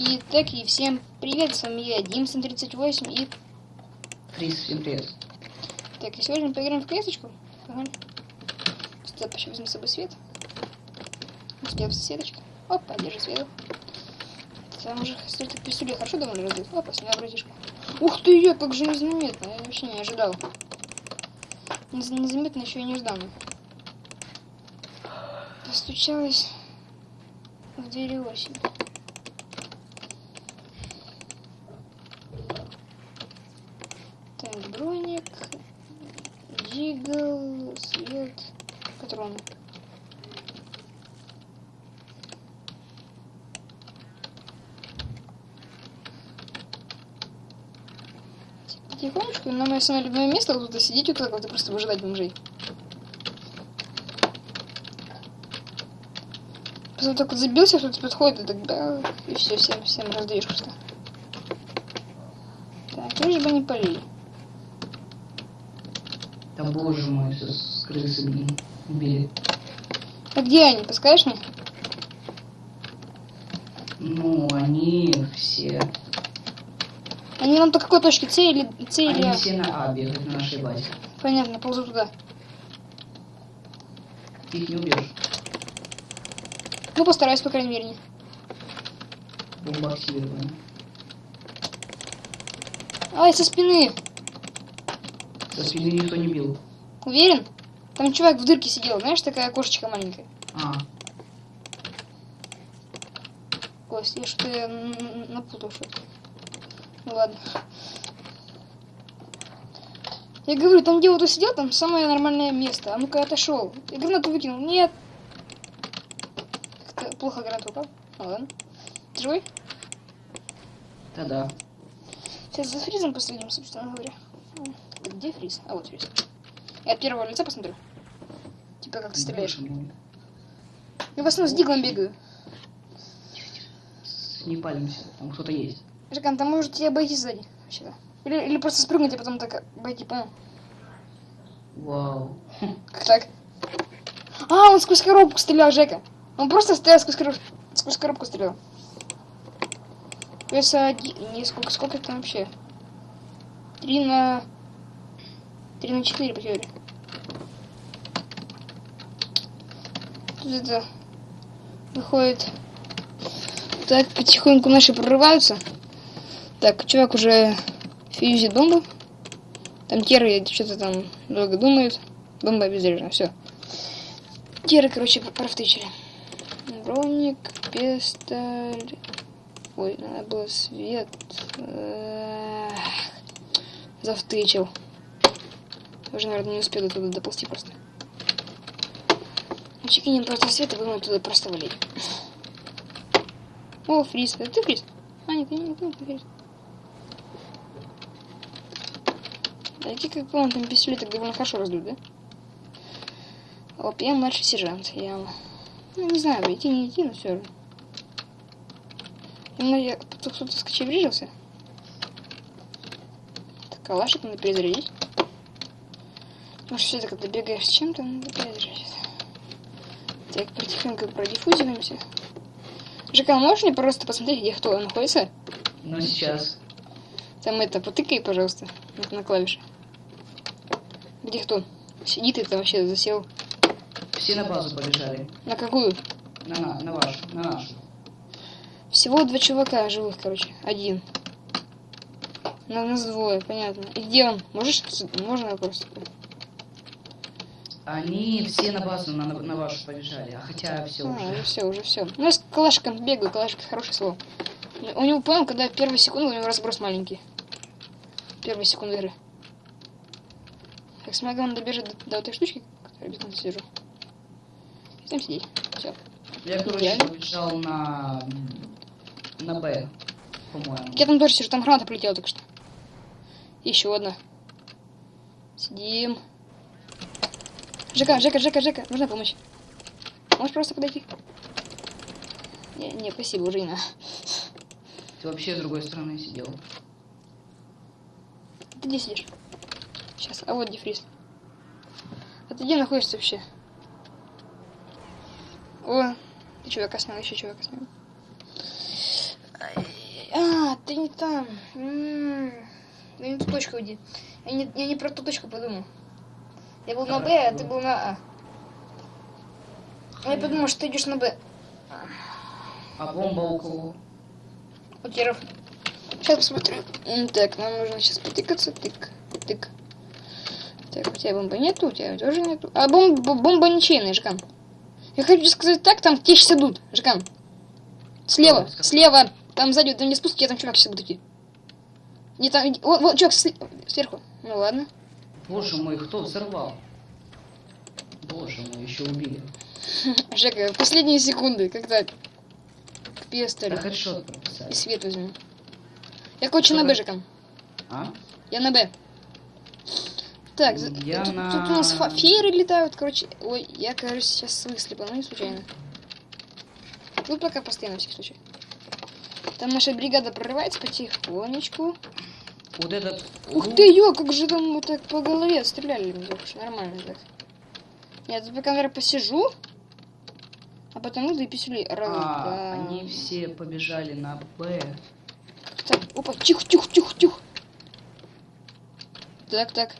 И так, и всем привет, с вами я, Димсон38, и... Фриз, всем привет. Так, и сегодня мы поиграем в клеточку. Ага. Стоп, еще возьму с собой свет. Успел сеточка. Опа, держи свет. Там уже столько пистолет хорошо довольно раздают. Опа, снял братишка. Ух ты, я как же незаметно, я вообще не ожидал. Нез- Незаметно еще и не ждал. Постучалась в двери осень. Так, броник, дигл, свет, патроны. Тихонечко, на мое самое любимое место вот тут сидеть так вот и просто выжидать бомжей. Просто так вот забился, кто-то подходит и так да, и все, всем, всем раздаешь просто. Так, лишь бы не полили. Да боже мой, все с крысы, блин, убили. А где они, подскажешь мне? Ну, они все... Они нам по какой точке? С или С или Они А? все на А бегают на нашей базе. Понятно, ползу туда. Ты их не убьешь. Ну, постараюсь, по крайней мере. не. Бомба активирована. Ай, со спины. Со спины никто не бил. Уверен? Там чувак в дырке сидел, знаешь, такая кошечка маленькая. А, Кость, я что-то напутал что-то. Ну ладно. Я говорю, там где вот сидел, там самое нормальное место. А ну-ка отошел. Я гранату выкинул. Нет. Как-то плохо гранату упал. Ну ладно. Ты живой? да-да. Сейчас за фризом последим, собственно говоря. Где фриз? А вот фриз. Я от первого лица посмотрю. Типа как ты стреляешь. Я в основном с диглом бегаю. Не палимся, там кто-то есть. Жекан, там можете обойти сзади. Вообще-то. Или, или просто спрыгнуть, а потом так обойти, понял? Вау. Как так? А, он сквозь коробку стрелял, Жека. Он просто стрелял сквозь коробку, сквозь коробку стрелял. Вес один... Не, сколько, сколько там вообще? Три на... Три на четыре по теории. Тут это... Выходит... Так, потихоньку наши прорываются. Так, чувак уже фьюзит бомбу. Там теры что-то там долго думают. Бомба обезврежена, все. Теры, короче, профтычили. Броник, пестоль. Ой, надо было свет. Эх, Завтычил. Уже, наверное, не успел туда доползти просто. Чекинем просто свет и будем оттуда просто валить. О, фриз. Это ты фриз? А, нет, нет, нет, нет, фриз. Эти как он там пистолет так довольно хорошо раздут, да? Оп, я младший сержант, я... Ну, не знаю, идти не идти, но все равно. Именно я... Тут кто-то скочеврежился. Так, калашик надо перезарядить. Может, все-таки, когда бегаешь с чем-то, надо перезарядить. Так, потихоньку продиффузируемся. Жека, можешь мне просто посмотреть, где кто находится? Ну, сейчас. Там это, потыкай, пожалуйста, на клавиши. Где кто? Сидит там вообще засел. Все на базу побежали. На какую? На, на, на вашу, на нашу. Всего два чувака живых, короче. Один. На нас двое, понятно. И где он? Можешь? Можно вопрос? Они все на базу, на, на вашу побежали. А хотя все А, уже. уже все, уже все. Ну, я с калашиком бегаю, калашик хорошее слово. У него, понял, когда первые секунды, у него разброс маленький. Первые секунды игры. Так, смогу он добежит до, до этой штучки, которую бетон сижу. И там сидеть. Все. Я, короче, побежал на... на Б, по-моему. Я там тоже сижу, там граната полетела только что. Еще одна. Сидим. Жека, Жека, Жека, Жека, нужна помощь. Можешь просто подойти? Не, не, спасибо, уже не надо. Ты вообще с другой стороны сидел. Ты где сидишь? Сейчас, а вот дефриз. А ты где находишься вообще? О, ты чувака снял, еще чувака снял. Ай, ты не там. М, Да не ту точку иди. Я не, я не про ту точку подумал. Я был на Б, а ты был на А. А Я подумал, что ты идешь на Б. А бомба у кого? У Киров. Сейчас посмотрю. Так, нам нужно сейчас потыкаться. Тык, тык. Так, у тебя бомбы нету, у тебя тоже нету. А бомба, бомба ничейная, Жиган. Я хочу сказать так, там те сейчас идут, Жиган. Слева, Что? слева. Там сзади, там не спуск, я там чувак сейчас будет идти. Не там, вот, вот, чувак сверху. Ну ладно. Боже мой, кто взорвал? Боже мой, еще убили. Жека, последние секунды, когда к пестолю. Да хедшот И свет возьму. Я, короче, на Б, Жека. А? Я на Б. Так, Я тут, на- тут у нас фееры летают, короче. Ой, я, кажется, сейчас выслепал, не случайно. Тут пока постоянно, на всякий случай. Там наша бригада прорывается потихонечку. Вот этот... Ух ты, ё, как же там вот так по голове стреляли, нормально так. Я тут пока, наверное, посижу, а потом иду и писюли. А, они все побежали на Б. Так, опа, тихо, тихо, тихо, тихо. Так, так.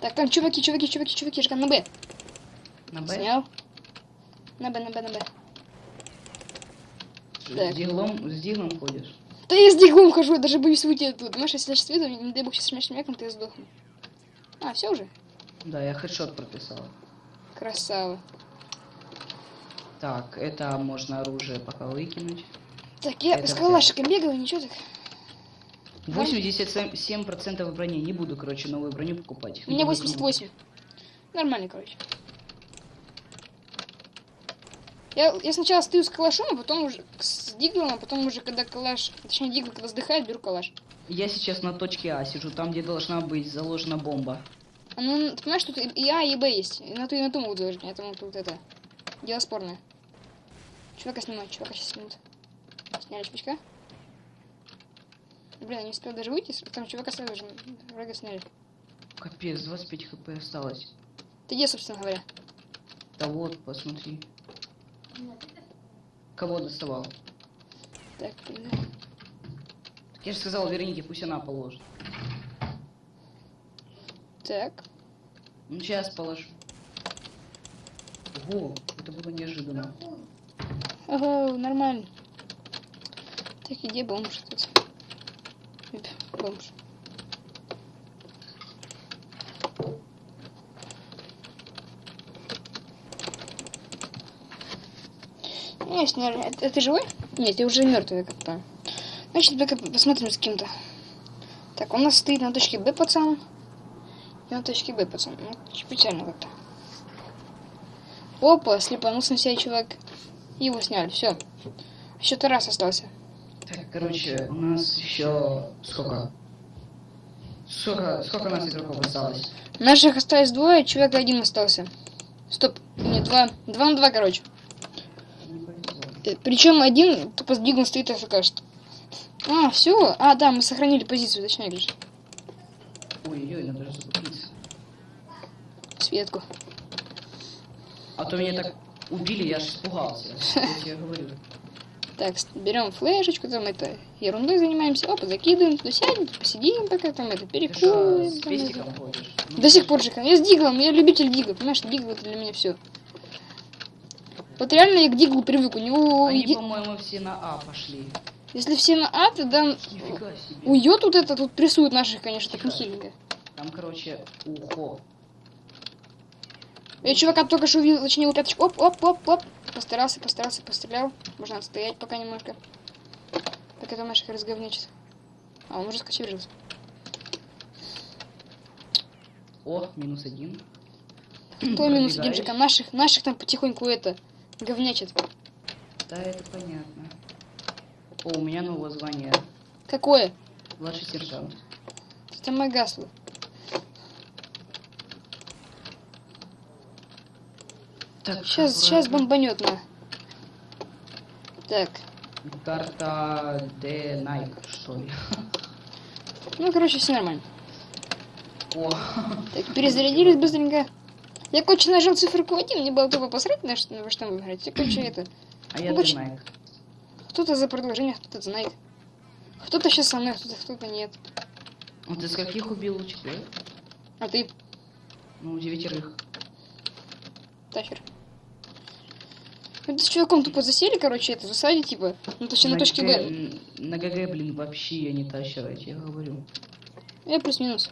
Так, там чуваки, чуваки, чуваки, чуваки, Жиган, на Б. На Б? Снял. На Б, на Б, на Б. С диглом, с диглом ходишь? Да я с диглом хожу, я даже боюсь выйти оттуда. Понимаешь, если я сейчас выйду, не дай бог сейчас смешным мяком, то я сдохну. А, все уже? Да, я хедшот прописал. Красава. Так, это можно оружие пока выкинуть. Так, я Это с калашиком бегаю, ничего так. 87% брони. Не буду, короче, новую броню покупать. У меня Буду 88. Нормально, короче. Я, я сначала стою с калашом, а потом уже с диглом, а потом уже, когда калаш, точнее, дигл, когда сдыхает, беру калаш. Я сейчас на точке А сижу, там, где должна быть заложена бомба. А ну, ты понимаешь, тут и А, и Б есть. И на ту, и на ту могут заложить, поэтому тут это... Дело спорное. Чувака снимать, чувака сейчас снимут. Сняли чувачка. Блин, я не успел даже выйти, там чувака сразу же врага сняли. Капец, 25 хп осталось. Ты где, собственно говоря? Да вот, посмотри. Кого доставал? Так, блин. Так я же сказал Веронике, пусть она положит. Так. Ну, сейчас положу. Ого, это было неожиданно. Ага, нормально. Так, и где бомж тут? Оп, Бомж. Не, сняли. А, а ты живой? Нет, ты уже мертвый, как то Значит, посмотрим с кем-то. Так, у нас стоит на точке Б пацан. И на точке Б пацан. Ну, чуть печально как-то. Опа, слепанулся на себя чувак. Его сняли, все. Еще Тарас остался. Короче, у нас еще сколько? Сколько, сколько у нас игроков осталось? Наших осталось двое, чувак один остался. Стоп, нет, два. Два на два, короче. Причем один тупо с дигом стоит АФК. что. А, все. А, да, мы сохранили позицию, точнее говоришь. Ой-ой, надо же закупиться. Светку. А то меня так убили, я аж испугался. Я тебе говорю. Так, берем флешечку, там это ерундой занимаемся. Опа, закидываем, туда сядем, посидим пока, там это перекуем. там это. Ну, До сих пор же, я с диглом, я любитель дигла, понимаешь, дигл это для меня все. Вот реально я к диглу привык, у него... Они, еди- по-моему, все на А пошли. Если все на А, тогда уйдет тут это, тут прессуют наших, конечно, так нехиленько. Там, короче, ухо. Я чувака только что увидел, точнее, пяточку. Оп, оп, оп, оп. Постарался, постарался, пострелял. Можно отстоять пока немножко. Пока там наших разговнячит. А, он уже скочеврился. О, минус один. Кто минус один же? Наших, наших там потихоньку это говнячит. Да, это понятно. О, у меня новое звание. Какое? Младший сержант. Это мое гасло. Так, Сейчас, сейчас бомбанет на. Так. Карта Д Найк, что ли? Ну, короче, все нормально. О, Так, перезарядились быстренько. Я, короче, нажал циферку 1, мне было тупо посрать на что, на что мы играть. Я, короче, это... а я Ну, Д Найк. Кто-то за предложение, кто-то знает. Кто-то сейчас со мной, кто-то кто-то нет. А ты скольких убил четырех? А ты, Ну, девятерых. Тахер. Это с чуваком тупо засели, короче, это в засаде, типа. Ну, точнее, на точке Б. На ГГ, блин, вообще я не тащер, я тебе говорю. Я плюс-минус.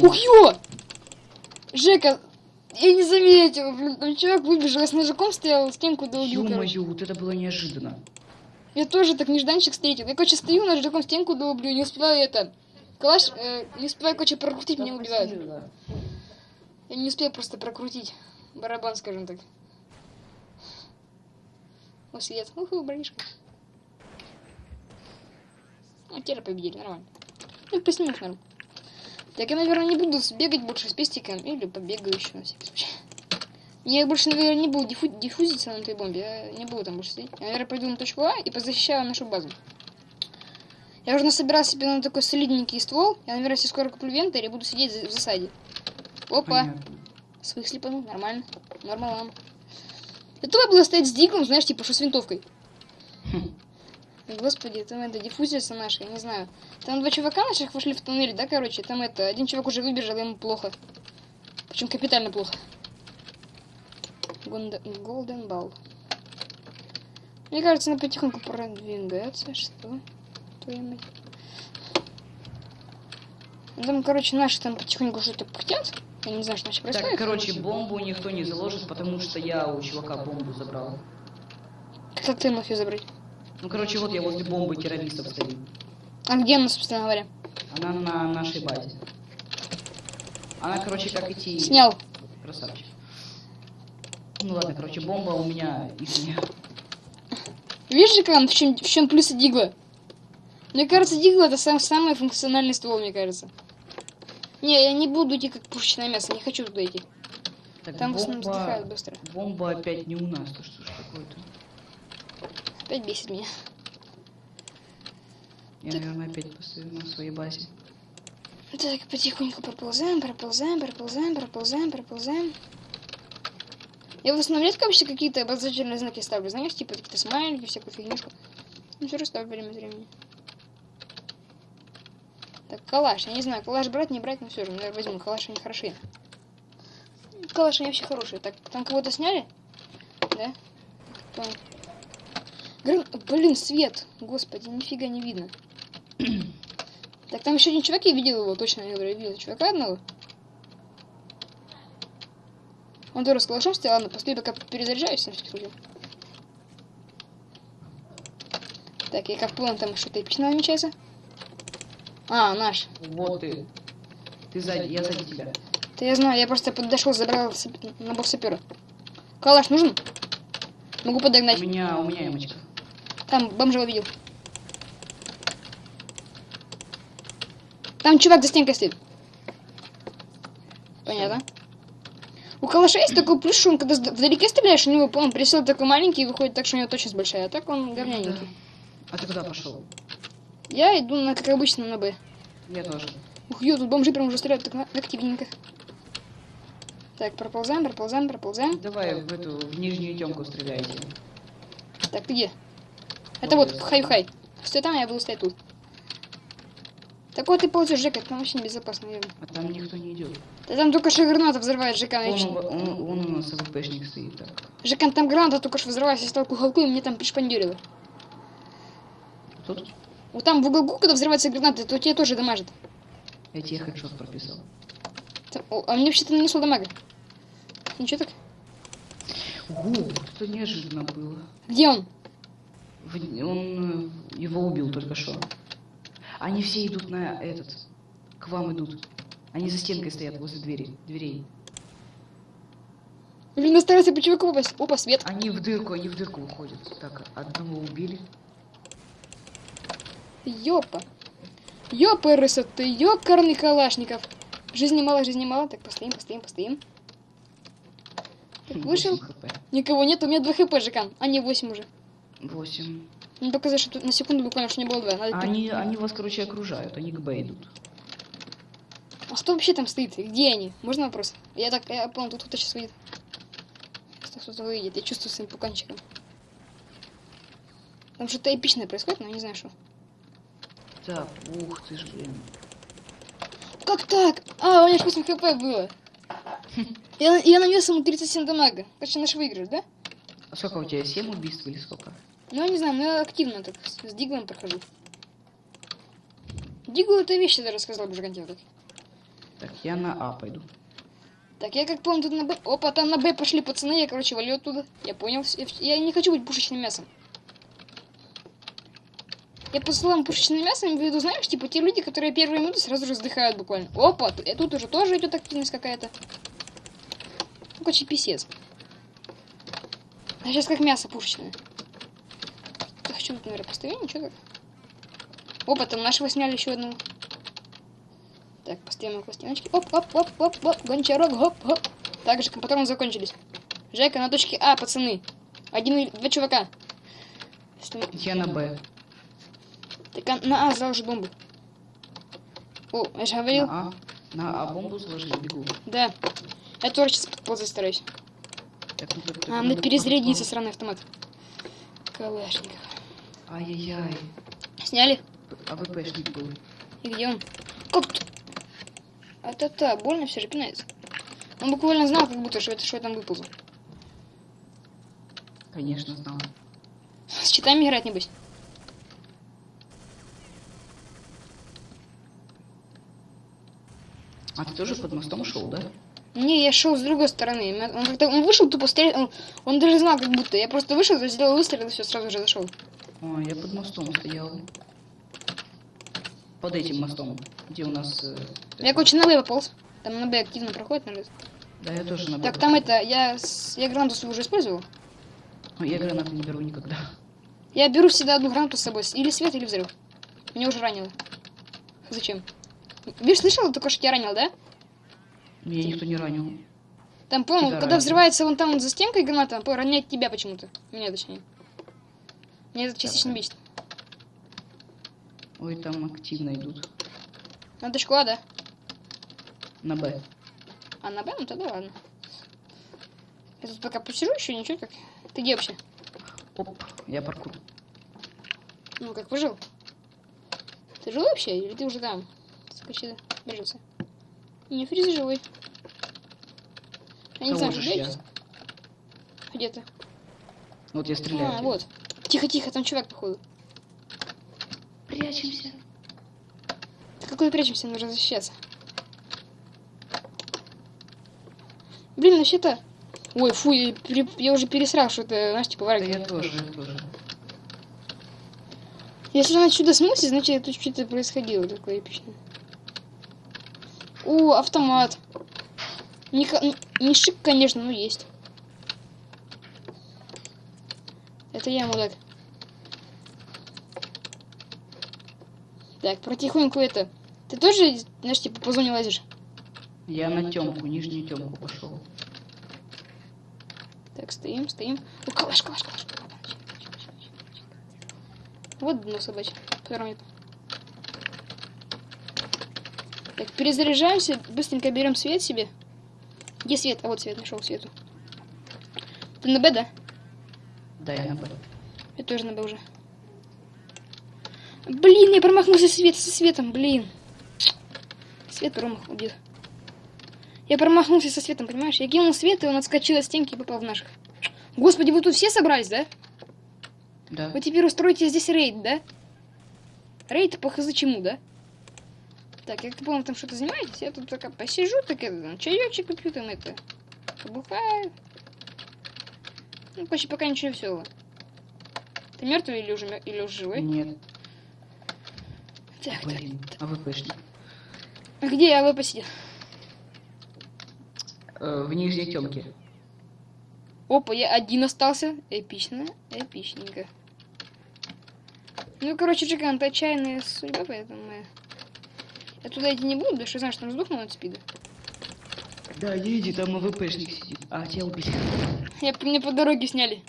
Ух, ё! Жека, я не заметил, блин, там чувак выбежал, я с ножиком стоял, стенку долбил. Ё-моё, вот это было неожиданно. Я тоже так нежданчик встретил. Я, короче, стою, ножиком стенку долблю, не успеваю это... Калаш, э, не успеваю, короче, прокрутить, меня убивают. Я не успел просто прокрутить барабан, скажем так. О, свет. Уху, бронишка. Ну, теперь победили, нормально. Ну, плюс-минус норм. Так, я, наверное, не буду бегать больше с пестиком, или побегаю еще на всякий случай. Я больше, наверное, не буду диффу- диффузиться на этой бомбе, я не буду там больше сидеть. Я, наверное, пойду на точку А и позащищаю нашу базу. Я уже насобирал себе на такой солидненький ствол. Я, наверное, если скоро куплю вентарь и буду сидеть в засаде. Опа. Понятно. Своих слепанул, нормально. Нормалам. Это было стоять с диглом, знаешь, типа, что с винтовкой. Хм. Господи, там это диффузица наша, я не знаю. Там два чувака наших вошли в туннель, да, короче, там это, один чувак уже выбежал, ему плохо. Причем капитально плохо. Голден Ball. Мне кажется, она потихоньку продвигается. Что? Твою мать. Там, короче, наши там потихоньку что-то пыхтят. Я не знаю, что вообще происходит. Так, короче, бомбу никто не заложит, потому что я у чувака бомбу забрал. Как ты мог ее забрать? Ну, короче, вот я возле бомбы террористов стою. А где она, собственно говоря? Она на нашей базе. Она, короче, как идти... Снял. Красавчик. Ну ладно, короче, бомба у меня извини. Видишь, же, в чем, в чем плюсы Дигла? Мне кажется, Дигла это сам, самый функциональный ствол, мне кажется. Не, я не буду идти как пушечное мясо, не хочу туда идти. Так, Там в основном бомба... вздыхают быстро. Бомба опять не у нас, то что ж такое-то? Опять бесит меня. Я, наверное, опять постою на своей базе. Так, потихоньку проползаем, проползаем, проползаем, проползаем, проползаем. Я в основном редко вообще какие-то обозначительные знаки ставлю, знаешь, типа какие-то смайлики, всякую фигнюшку. Ну, все ставлю время от времени. Так, калаш, я не знаю, калаш брать, не брать, но все же, наверное, возьму. Калаш они хорошие. Калаш они вообще хорошие. Так, там кого-то сняли? Да? Так. Грын- Блин, свет! Господи, нифига не видно. Так, там еще один чувак, я видел его, точно, я говорю, видел чувака одного. Он тоже с калашом стоял, ладно, постой, пока перезаряжаюсь, на всякий случай. Так, я как понял, там что-то эпичное намечается. А, наш. Вот ты. Ты сзади, я сзади тебя. Да я знаю, я просто подошел, забрал сап- набор сапера. Калаш нужен? Могу У подогнать. меня, у меня ямочка. Там бомжа увидел. Там чувак за стенкой стоит. Понятно. У калаша есть такой плюс, что он когда вдалеке стреляешь, у него он присел такой маленький и выходит так, что у него точность большая, а так он говняненький. А ты куда пошел? Я иду, на, как обычно, на Б. Я тоже. Ух, ё, тут бомжи прям уже стреляют так активненько. Так, проползаем, проползаем, проползаем. Давай в эту, в нижнюю темку стреляйте. Так, ты где? Это Вот вот, я. хай-хай. Стой там, я буду стоять тут. Так вот ты ползешь, Жека, там вообще небезопасно, наверное. А там никто не идет. Да там только что граната взрывает, Жека. Он, у- он, он у нас АВПшник стоит так. Жека, там граната только что взрывается, я стал кухолку, и мне там пришпандерило. Тут Вот там в уголку, когда взрывается граната, то тебе тоже дамажит. я тебе хедшот прописал. Там- о, а мне вообще-то нанесло дамага. Ничего так? О, это неожиданно было. Где он? В- Он э, его убил только что. Они все идут на этот. К вам идут. Они за стенкой стоят возле двери, дверей. Блин, старайся по чуваку попасть. Опа, свет. Они в дырку, они в дырку выходят. Так, одного убили. Ёпа. Ёпа, ты ёкарный калашников. Жизни мало, жизни мало. Так, постоим, постоим, постоим. Так, вышел. 8 хп. Никого нет, у меня 2 хп, Жекан. А не 8 уже. 8. Ну, показать, что на секунду буквально, что не было 2. Надо Они, они вас, короче, окружают. Они к Б идут. А кто вообще там стоит? Где они? Можно вопрос? Я так, я понял, тут кто-то сейчас выйдет. Кто-то выйдет, я чувствую своим пуканчиком. Там что-то эпичное происходит, но я не знаю что. Так, ух ты ж, блин. Как так? А, у меня ж 8 хп было. Я, я нанес ему 37 дамага. Короче, наш выигрыш, да? А сколько у тебя? 7 убийств или сколько? Ну, я не знаю, но я активно так с, с Диглом прохожу. Дигл это вещь, я рассказал бы Жигантел так. Так, я на А пойду. Так, я как помню, тут на Б... Опа, там на Б пошли пацаны, я, короче, валю оттуда. Я понял. Я, я не хочу быть пушечным мясом. Я по словам пушечным мясом имею в виду, знаешь, типа те люди, которые первые минуты сразу же вздыхают буквально. Опа, т- э, тут уже тоже идет активность какая-то. Ну, короче, писец. Я сейчас как мясо пушечное. Я хочу тут, наверное, поставить, ничего так. Опа, там нашего сняли еще одного. Так, поставим его пластиночки. Оп, оп, оп, оп, оп, гончарок, хоп, хоп. Так же, патроны закончились. Жека на точке А, пацаны. Один два чувака. Мы- Я на Б. Так, а на А заложи бомбу. О, я же говорил. На А. На А бомбу сложить, бегу. Да. Я тоже сейчас подползать стараюсь. Так, ну, так, так, А, надо перезарядиться, сраный автомат. Калашников. Ай-яй-яй. Сняли? А ВПшник был. И где он? Как тут? А та та больно все же пинается. Он буквально знал, как будто, что это что я там выползу. Конечно, знал. С читами играть, небось. А ты тоже под мостом шел, да? Не, я шел с другой стороны. Он как-то он вышел, тупо стрелял. Он, он даже знал, как будто. Я просто вышел, сделал выстрел и все, сразу же зашел. О, я под мостом стоял. Под этим мостом, где у нас... э, Я, короче, на Б пополз. Там на Б активно проходит, наверное. Да, я тоже на Б Так, там это, я, я гранату свою уже использовал. Ну, я гранаты не беру никогда. Я беру всегда одну гранату с собой. Или свет, или взрыв. Меня уже ранило. Зачем? Видишь, слышал только, что тебя ранил, да? Меня никто не ранил. Там, Тебя когда ранило. взрывается вон там вот за стенкой граната, роняет тебя почему-то. Меня точнее. Меня это частично бесит. Ой, там активно идут. На точку А, да? На Б. А на Б, ну тогда ладно. Я тут пока посижу еще, ничего как. Ты где вообще? Оп, я паркур. Ну, как пожил? Ты жил вообще? Или ты уже там? Скачи, бежится. Не, фриз живой. Я не знаю, же где я. Где ты? Вот я стреляю. А, вот. Тихо-тихо, там чувак, походу. Прячемся. Да какой прячемся, нужно защищаться. Блин, вообще-то... Ой, фу, я, пере- я уже пересрал, что это, знаешь, типа Да варик. я тоже, я тоже. Если он отсюда смылся, значит, тут что-то происходило такое эпичное. О, автомат. Не, не шик, конечно, но есть. Это я, мудак. Так, потихоньку это. Ты тоже, знаешь, типа по зоне лазишь? Я на темку, нижнюю темку пошел. Так, стоим, стоим. О, калаш, калаш, калаш. Вот дно собачье. Которое нет. Так, перезаряжаемся, быстренько берем свет себе. Где свет? А вот свет нашел свету. Ты на Б, да? Да, я на Б. Я тоже на Б уже. Блин, я промахнулся свет со светом, блин. Свет промах убил. Я промахнулся со светом, понимаешь? Я кинул свет, и он отскочил от стенки и попал в наших. Господи, вы тут все собрались, да? Да. Вы теперь устроите здесь рейд, да? Рейд по хз чему, да? Так, я как помню, там что-то занимаетесь, я тут только посижу, так это, чаечек попью, там это, побухаю. Ну, почти пока ничего веселого. Ты мертвый или уже, или уже живой? Нет, Так, так. блин. А ВПшник? А где я вы посидел? Э, в нижней темке. Опа, я один остался. Эпично, эпичненько. Ну, короче, Джекан, это отчаянная судьба, поэтому я... Я туда идти не буду, потому что знаю, что там сдохну от спида. Да, не иди, там ВПшник сидит. А, тебя убили. Я, мне по дороге сняли.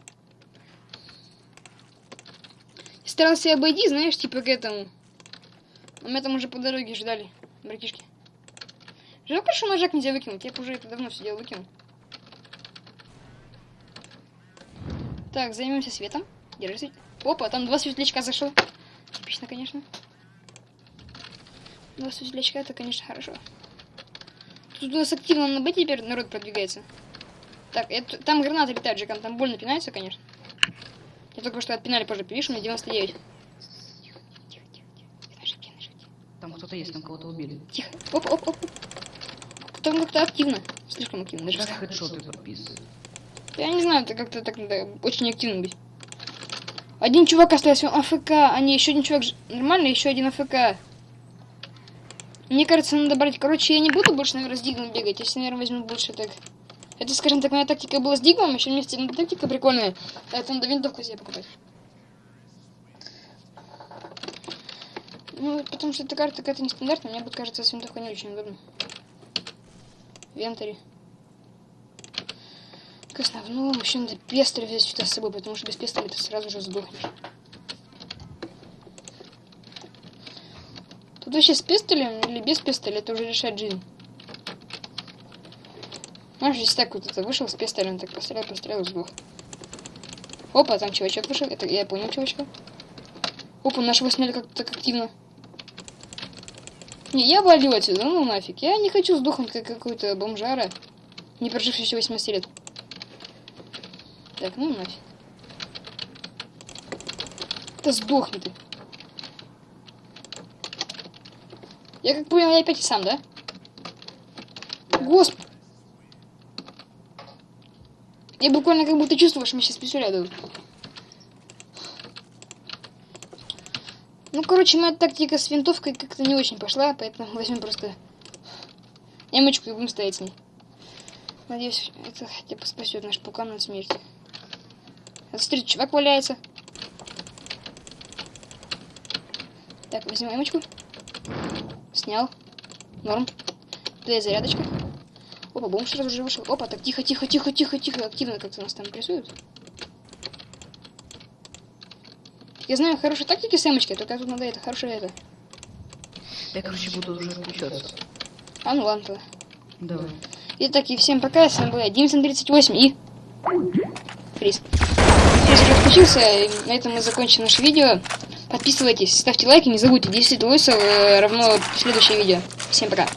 Я старался обойти, знаешь, типа к этому. Но меня там уже по дороге ждали, братишки. Жалко, что ножак нельзя выкинуть. Я бы уже это давно все дело выкинул. Так, займемся светом. Держи свет. Опа, там два светлячка зашло. Типично, конечно. Два светлячка, это, конечно, хорошо. Тут у нас активно на Б теперь народ продвигается. Так, это, там гранаты летают, Джеком, там больно пинаются, конечно. Я только что отпинали позже, видишь, у меня 99. Тихо, тихо, тихо, тихо. На ошибке, на ошибке. Там кто-то есть, там кого-то убили. Тихо. Оп, оп, оп. Там как-то активно. Слишком активно. Даже Как хедшоты подписывают. Я не знаю, это как-то так надо очень активно быть. Один чувак остался, АФК, а не, еще один чувак нормально, еще один АФК. Мне кажется, надо брать... Короче, я не буду больше, наверное, с Дигмом бегать. Я, наверное, возьму больше так... Это, скажем так, моя тактика была с Дигмом, еще вместе ну, тактика прикольная. Это надо винтовку себе покупать. Ну, потому что эта карта какая-то нестандартная, мне вот кажется, с винтовкой не очень удобно. Вентари. К основному еще надо пестоль взять сюда с собой, потому что без пестоля ты сразу же сдохнешь. Тут вообще с пистолем или без пистоля это уже решает жизнь. Знаешь, здесь так вот это вышел с пистолем, так пострелял, пострелял и сдох. Опа, там чувачок вышел, это я понял чувачка. Опа, нашего сняли как-то так активно. Не, я валю отсюда, ну нафиг. Я не хочу сдохнуть как какой-то бомжара, не проживший еще 18 лет. Так, ну нафиг. Да сдохни ты. Я как понял, я опять сам, да? Госп... Я буквально как будто чувствую, что мне сейчас дадут. Ну, короче, моя тактика с винтовкой как-то не очень пошла, поэтому возьмем просто эмочку и будем стоять с ней. Надеюсь, это хотя бы спасет наш пукан от смерти. А смотри, чувак валяется. Так, возьмем эмочку. Снял. Норм. Две зарядочка. Опа, бомж сразу же вышел. Опа, так тихо, тихо, тихо, тихо, тихо. Активно как-то нас там прессуют. Я знаю хорошие тактики с эмочкой, только тут надо это, хорошее это. Я, короче, буду уже включаться. А ну ладно тогда. Давай. Итак, и всем пока, с вами был я, Димсон38 и... Фриз. Фриз уже отключился, на этом мы закончим наше видео. Подписывайтесь, ставьте лайки, не забудьте, 10 лойсов э, равно следующее видео. Всем пока.